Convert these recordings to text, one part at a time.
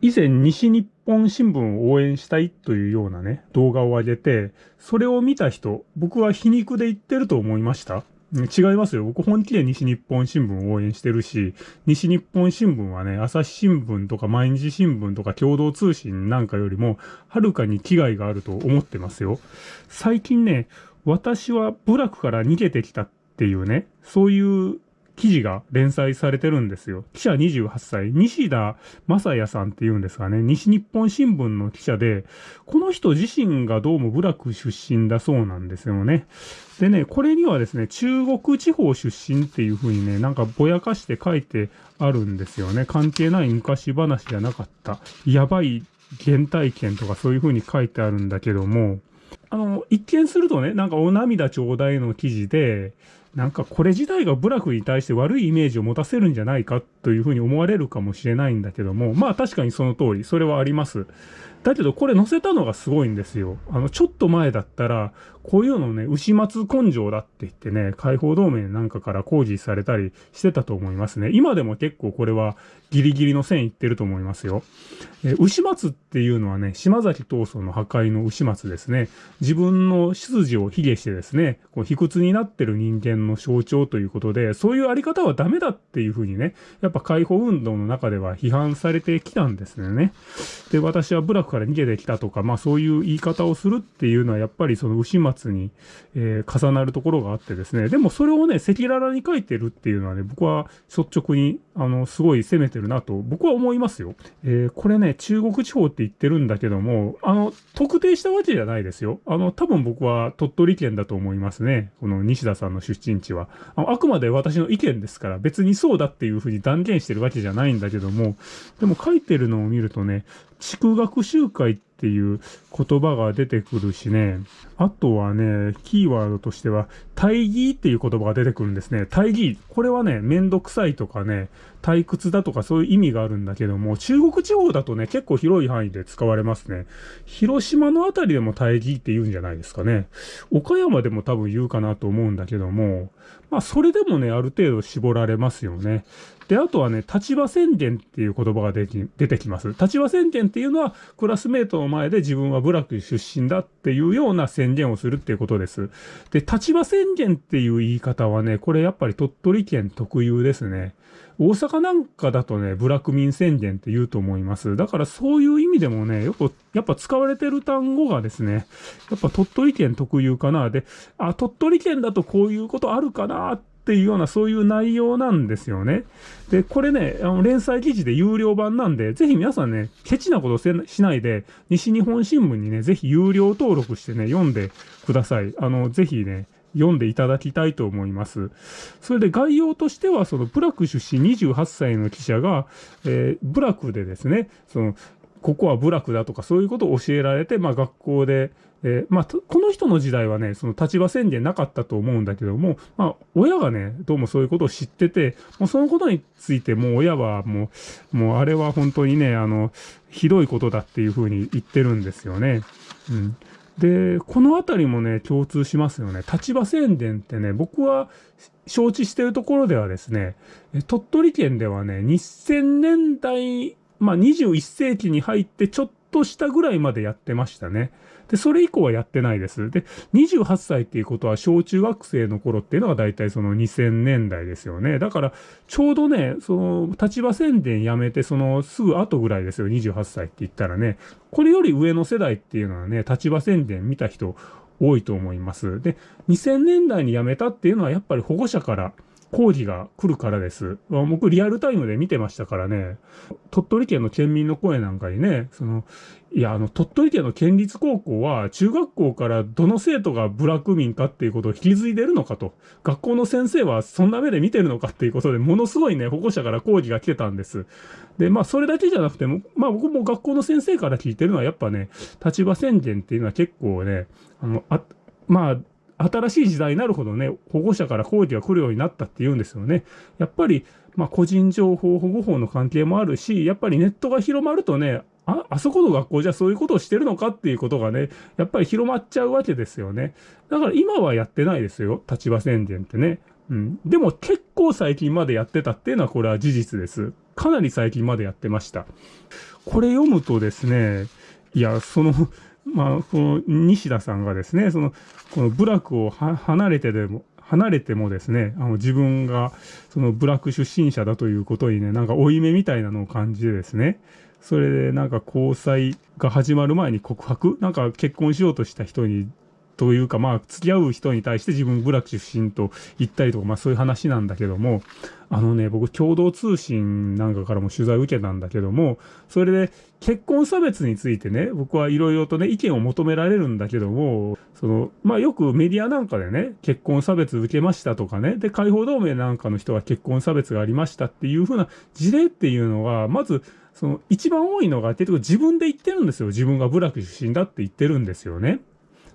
以前西日本新聞を応援したいというようなね、動画を上げて、それを見た人、僕は皮肉で言ってると思いました？違いますよ。僕本気で西日本新聞を応援してるし、西日本新聞はね、朝日新聞とか毎日新聞とか共同通信なんかよりも、はるかに危害があると思ってますよ。最近ね、私は部落から逃げてきたっていうね、そういう記事が連載されてるんですよ。記者28歳、西田正也さんって言うんですがね、西日本新聞の記者で、この人自身がどうも部落出身だそうなんですよね。でね、これにはですね、中国地方出身っていう風にね、なんかぼやかして書いてあるんですよね。関係ない昔話じゃなかった。やばい原体験とかそういう風に書いてあるんだけども、あの、一見するとね、なんかお涙ちょうだいの記事で、なんかこれ自体が部落に対して悪いイメージを持たせるんじゃないかというふうに思われるかもしれないんだけども、まあ確かにその通り、それはあります。だけどこれ載せたのがすごいんですよ。あの、ちょっと前だったら、こういうのね、牛松根性だって言ってね、解放同盟なんかから工事されたりしてたと思いますね。今でも結構これはギリギリの線いってると思いますよ。え牛松っていうのはね、島崎闘争の破壊の牛松ですね。自分の出自を卑下してですね、こう卑屈になってる人間の象徴ということで、そういうあり方はダメだっていうふうにね、やっぱ解放運動の中では批判されてきたんですね。で、私は部落から逃げてきたとか、まあそういう言い方をするっていうのはやっぱりその牛松に、えー、重なるところがあってですね、でもそれをね、赤裸々に書いてるっていうのはね、僕は率直に、あの、すごい攻めてるなと僕は思いますよ。えー、これね、中国地方って言ってるんだけども、あの、特定したわけじゃないですよ。あの、多分僕は鳥取県だと思いますね。この西田さんの出身地は。ああくまで私の意見ですから、別にそうだっていうふうに断言してるわけじゃないんだけども、でも書いてるのを見るとね、地区学習会ってていう言葉が出てくるしね、あとはね、キーワードとしては、大義っていう言葉が出てくるんですね。大義。これはね、めんどくさいとかね、退屈だとかそういう意味があるんだけども、中国地方だとね、結構広い範囲で使われますね。広島のあたりでも大義って言うんじゃないですかね。岡山でも多分言うかなと思うんだけども、まあそれでもね、ある程度絞られますよね。で、あとはね、立場宣言っていう言葉が出てきます。立場宣言っていうのは、クラスメートの前で自分は部落出身だっていうような宣言をするっていうことです。で、立場宣宣言っていう言い方はね、これやっぱり鳥取県特有ですね。大阪なんかだとね、部落民宣言って言うと思います。だからそういう意味でもね、よく、やっぱ使われてる単語がですね、やっぱ鳥取県特有かな。で、あ、鳥取県だとこういうことあるかなっていうようなそういう内容なんですよね。で、これね、あの連載記事で有料版なんで、ぜひ皆さんね、ケチなことしないで、西日本新聞にね、ぜひ有料登録してね、読んでください。あの、ぜひね、読んでいただきたいと思います。それで概要としては、そのブラク出身28歳の記者が、えー、ブラクでですね、その、ここは部落だとかそういうことを教えられて、まあ学校で、えー、まあ、この人の時代はね、その立場宣言なかったと思うんだけども、まあ、親がね、どうもそういうことを知ってて、もうそのことについてもう親はもう、もうあれは本当にね、あの、ひどいことだっていうふうに言ってるんですよね。うん。で、このあたりもね、共通しますよね。立場宣伝ってね、僕は承知してるところではですね、鳥取県ではね、2000年代まあ、21世紀に入ってちょっとしたぐらいまでやってましたね。で、それ以降はやってないです。で、28歳っていうことは小中学生の頃っていうのが大体その2000年代ですよね。だから、ちょうどね、その、立場宣伝やめて、その、すぐ後ぐらいですよ、28歳って言ったらね。これより上の世代っていうのはね、立場宣伝見た人多いと思います。で、2000年代に辞めたっていうのはやっぱり保護者から講義が来るからです。僕リアルタイムで見てましたからね、鳥取県の県民の声なんかにね、その、いや、あの、鳥取県の県立高校は、中学校からどの生徒が部落民かっていうことを引き継いでるのかと、学校の先生はそんな目で見てるのかっていうことで、ものすごいね、保護者から講義が来てたんです。で、まあ、それだけじゃなくても、まあ、僕も学校の先生から聞いてるのは、やっぱね、立場宣言っていうのは結構ね、あの、あ、まあ、新しい時代になるほどね、保護者から抗議が来るようになったって言うんですよね。やっぱり、まあ、個人情報保護法の関係もあるし、やっぱりネットが広まるとね、あ、あそこの学校じゃそういうことをしてるのかっていうことがね、やっぱり広まっちゃうわけですよね。だから今はやってないですよ。立場宣言ってね。うん。でも結構最近までやってたっていうのはこれは事実です。かなり最近までやってました。これ読むとですね、いや、その、まあ、この西田さんがですね、その、この部落を離れてでも、離れてもですね、あの自分がその部落出身者だということにね、なんか負い目みたいなのを感じてですね、それでなんか交際が始まる前に告白？なんか結婚しようとした人にというかまあ付き合う人に対して自分部落出身と言ったりとかまあそういう話なんだけどもあのね僕共同通信なんかからも取材を受けたんだけどもそれで結婚差別についてね僕はいろいろとね意見を求められるんだけどもそのまあよくメディアなんかでね結婚差別受けましたとかねで解放同盟なんかの人は結婚差別がありましたっていうふうな事例っていうのがまずその一番多いのが結局自分で言ってるんですよ自分が部落出身だって言ってるんですよね。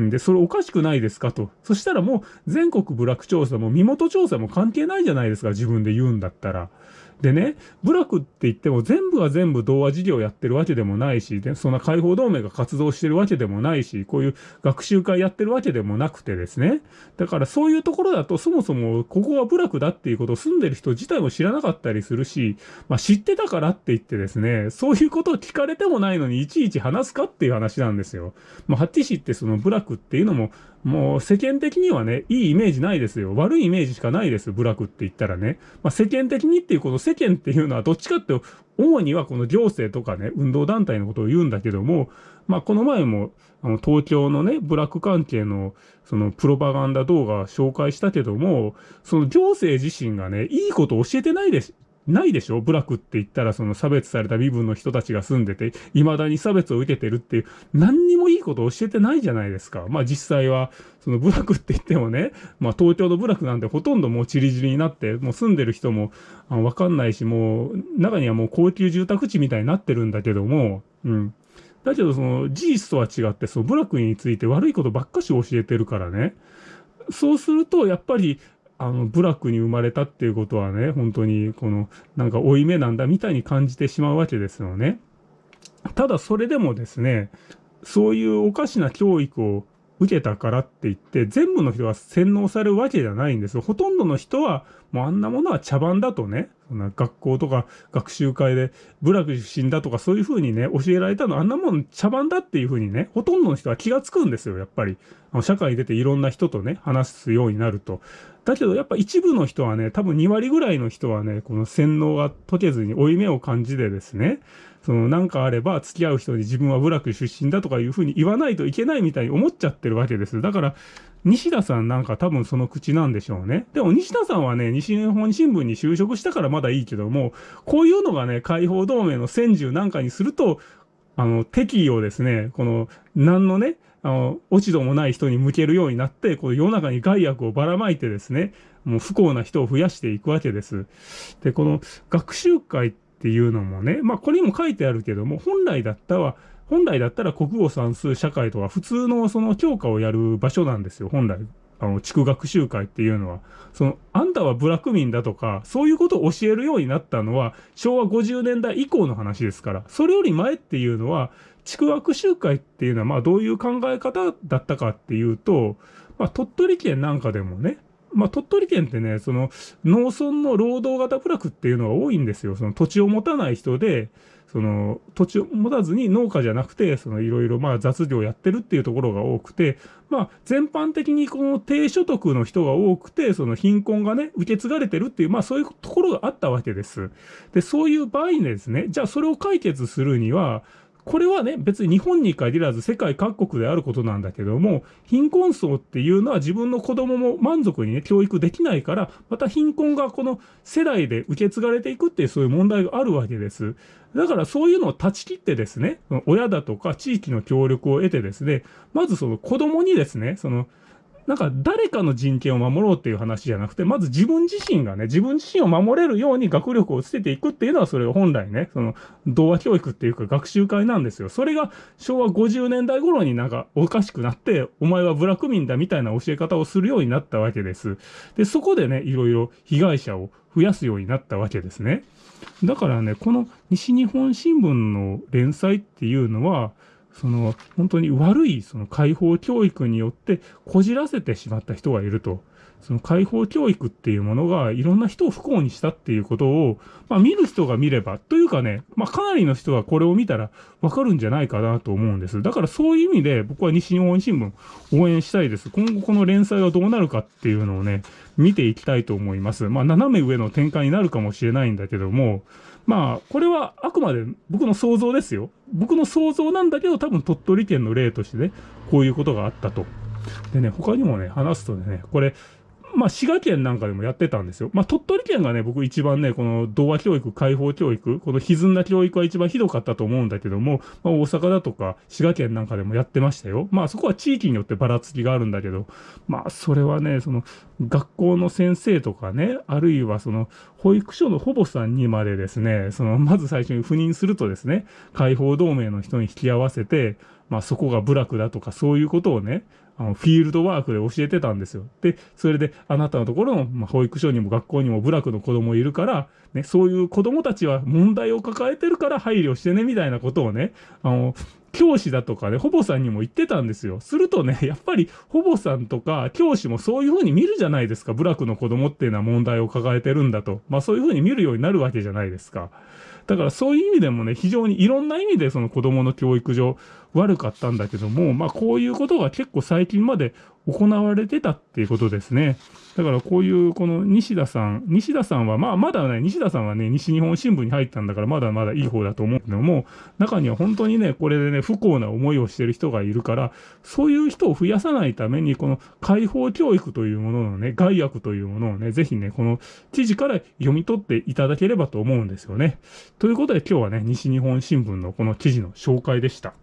んで、それおかしくないですかと。そしたらもう全国部落調査も身元調査も関係ないじゃないですか、自分で言うんだったら。でね、部落って言っても全部が全部童話事業やってるわけでもないし、でそんな解放同盟が活動してるわけでもないし、こういう学習会やってるわけでもなくてですね。だからそういうところだとそもそもここは部落だっていうことを住んでる人自体も知らなかったりするし、まあ知ってたからって言ってですね、そういうことを聞かれてもないのにいちいち話すかっていう話なんですよ。まあ、ハッティシってその部落っていうのももう世間的にはね、いいイメージないですよ。悪いイメージしかないです。部落って言ったらね。まあ、世間的にっていうこと世間っていうのはどっちかって主にはこの行政とかね、運動団体のことを言うんだけども、まあ、この前も、あの、東京のね、部落関係の、その、プロパガンダ動画紹介したけども、その行政自身がね、いいことを教えてないですないでしょ？部落って言ったらその差別された身分の人たちが住んでて、未だに差別を受けてるっていう、何にもいいことを教えてないじゃないですか。まあ実際は、その部落って言ってもね、まあ東京の部落なんてほとんどもうチリチリになって、もう住んでる人もわかんないし、もう中にはもう高級住宅地みたいになってるんだけども、うん。だけどその事実とは違って、その部落について悪いことばっかし教えてるからね。そうすると、やっぱりあの、部落に生まれたっていうことはね、本当に、この、なんか負い目なんだみたいに感じてしまうわけですよね。ただそれでもですね、そういうおかしな教育を受けたからって言って、全部の人が洗脳されるわけじゃないんですよ。ほとんどの人は、もうあんなものは茶番だとね、そんな学校とか学習会で部落出身だとかそういう風にね、教えられたの、あんなもん茶番だっていう風にね、ほとんどの人は気がつくんですよ、やっぱり。あの社会に出ていろんな人とね、話すようになると。だけどやっぱ一部の人はね、多分2割ぐらいの人はね、この洗脳が解けずに負い目を感じてですね、そのなんかあれば付き合う人に自分は部落出身だとかいうふうに言わないといけないみたいに思っちゃってるわけです。だから、西田さんなんか多分その口なんでしょうね。でも西田さんはね、西日本新聞に就職したからまだいいけども、こういうのがね、解放同盟の戦獣なんかにすると、あの、敵意をですね、この、何のね、あの、落ち度もない人に向けるようになって、この世の中に害悪をばらまいてですね、もう不幸な人を増やしていくわけです。で、この学習会っていうのもね、まあこれにも書いてあるけども、本来だったら、本来だったら国語算数社会とか普通のその教科をやる場所なんですよ、本来。あの、地区学習会っていうのは。その、あんたは部落民だとか、そういうことを教えるようになったのは、昭和50年代以降の話ですから、それより前っていうのは、地区学習会っていうのは、まあどういう考え方だったかっていうと、まあ鳥取県なんかでもね、まあ、鳥取県ってね、その農村の労働型部落っていうのが多いんですよ。その土地を持たない人で、その土地を持たずに農家じゃなくて、そのいろいろまあ雑業やってるっていうところが多くて、まあ全般的にこの低所得の人が多くて、その貧困がね、受け継がれてるっていう、まあそういうところがあったわけです。で、そういう場合にですね、じゃあそれを解決するには、これはね、別に日本に限らず世界各国であることなんだけども、貧困層っていうのは自分の子供も満足にね、教育できないから、また貧困がこの世代で受け継がれていくっていうそういう問題があるわけです。だからそういうのを断ち切ってですね、親だとか地域の協力を得てですね、まずその子供にですね、そのなんか誰かの人権を守ろうっていう話じゃなくて、まず自分自身がね、自分自身を守れるように学力をつけていくっていうのは、それが本来ね、その、童話教育っていうか学習会なんですよ。それが昭和50年代頃になんかおかしくなって、お前はブラック民だみたいな教え方をするようになったわけです。で、そこでね、いろいろ被害者を増やすようになったわけですね。だからね、この西日本新聞の連載っていうのは、その本当に悪いその解放教育によってこじらせてしまった人がいると。その解放教育っていうものがいろんな人を不幸にしたっていうことを、まあ見る人が見れば、というかね、まあかなりの人がこれを見たらわかるんじゃないかなと思うんです。だからそういう意味で僕は西日本新聞応援したいです。今後この連載がどうなるかっていうのをね、見ていきたいと思います。まあ斜め上の展開になるかもしれないんだけども、まあ、これはあくまで僕の想像ですよ。僕の想像なんだけど、多分鳥取県の例としてね、こういうことがあったと。でね、他にもね、話すとね、これ、まあ、滋賀県なんかでもやってたんですよ。まあ、鳥取県がね、僕一番ね、この童話教育、解放教育、この歪んだ教育は一番ひどかったと思うんだけども、まあ、大阪だとか滋賀県なんかでもやってましたよ。まあ、そこは地域によってばらつきがあるんだけど、まあ、それはね、その、学校の先生とかね、あるいはその、保育所の保母さんにまでですね、その、まず最初に赴任するとですね、解放同盟の人に引き合わせて、まあ、そこが部落だとか、そういうことをね、あの、フィールドワークで教えてたんですよ。で、それで、あなたのところの、まあ、保育所にも学校にも部落の子供いるから、ね、そういう子供たちは問題を抱えてるから配慮してね、みたいなことをね、あの、教師だとかね、保母さんにも言ってたんですよ。するとね、やっぱり保母さんとか教師もそういう風に見るじゃないですか。部落の子供っていうのは問題を抱えてるんだと。まあそういう風に見るようになるわけじゃないですか。だからそういう意味でもね、非常にいろんな意味でその子供の教育上悪かったんだけども、まあこういうことが結構最近まで行われてたっていうことですね。だからこういうこの西田さん、西田さんはまあまだね、西田さんはね、西日本新聞に入ったんだからまだまだいい方だと思うけども、中には本当にね、これでね、不幸な思いをしてる人がいるから、そういう人を増やさないために、この解放教育というもののね、害悪というものをね、ぜひね、この記事から読み取っていただければと思うんですよね。ということで今日はね、西日本新聞のこの記事の紹介でした。